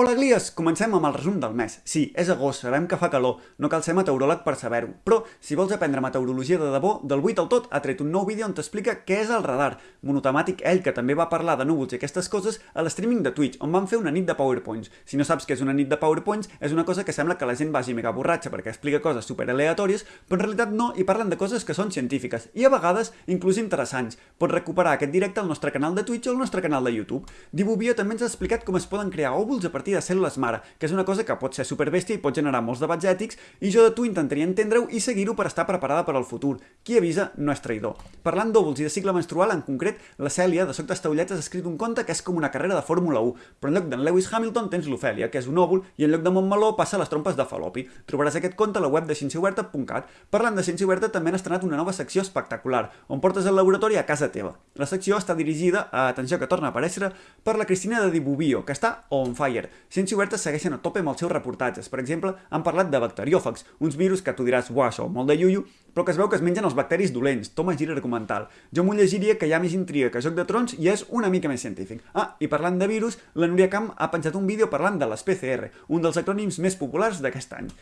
Hola Glies! Comencem amb el resum del mes. Sí, és agost, sabem que fa calor, no cal ser meteoròleg per saber-ho, però si vols aprendre meteorologia de debò, del 8 al tot ha tret un nou vídeo on t'explica què és el radar. Monotemàtic ell, que també va parlar de núvols i aquestes coses, a l'streaming de Twitch, on van fer una nit de PowerPoints. Si no saps què és una nit de PowerPoints, és una cosa que sembla que la gent vagi mega borratxa perquè explica coses super aleatòries, però en realitat no, i parlen de coses que són científiques, i a vegades inclús interessants. Pots recuperar aquest directe al nostre canal de Twitch o al nostre canal de YouTube. Divubio també ens ha explicat com es poden crear òvuls a partir de cèl·lules mare, que és una cosa que pot ser superbèstia i pot generar molts debats ètics, i jo de tu intentaria entendre-ho i seguir-ho per estar preparada per al futur. Qui avisa no és traïdor. Parlant d'òvuls i de cicle menstrual, en concret, la Cèlia, de Soc Taulletes, ha escrit un conte que és com una carrera de Fórmula 1, però en lloc d'en Lewis Hamilton tens l'Ofèlia, que és un òvul, i en lloc de Montmeló passa les trompes de Falopi. Trobaràs aquest conte a la web de cienciaoberta.cat. Parlant de Ciència Oberta, també han estrenat una nova secció espectacular, on portes el laboratori a casa teva. La secció està dirigida a, atenció que torna a aparèixer, per la Cristina de Dibubio, que està on fire. Ciència Oberta segueixen a tope amb els seus reportatges. Per exemple, han parlat de bacteriòfags, uns virus que tu diràs, uah, això, molt de iuiu, però que es veu que es mengen els bacteris dolents. Toma gira argumental. Jo m'ho llegiria que hi ha més intriga que Joc de Trons i és una mica més científic. Ah, i parlant de virus, la Núria Camp ha penjat un vídeo parlant de les PCR, un dels acrònims més populars d'aquest any.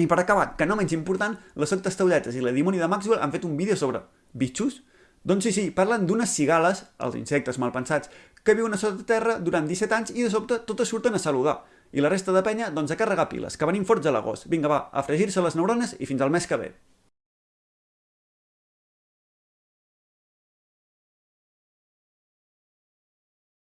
I per acabar, que no menys important, la Soc Taulletes i la Dimoni de Maxwell han fet un vídeo sobre bitxos? Doncs sí, sí, parlen d'unes cigales, els insectes malpensats, que viuen a sota terra durant 17 anys i de sobte totes surten a saludar. I la resta de penya, doncs a carregar piles, que venim forts a l'agost. Vinga, va, a fregir-se les neurones i fins al mes que ve.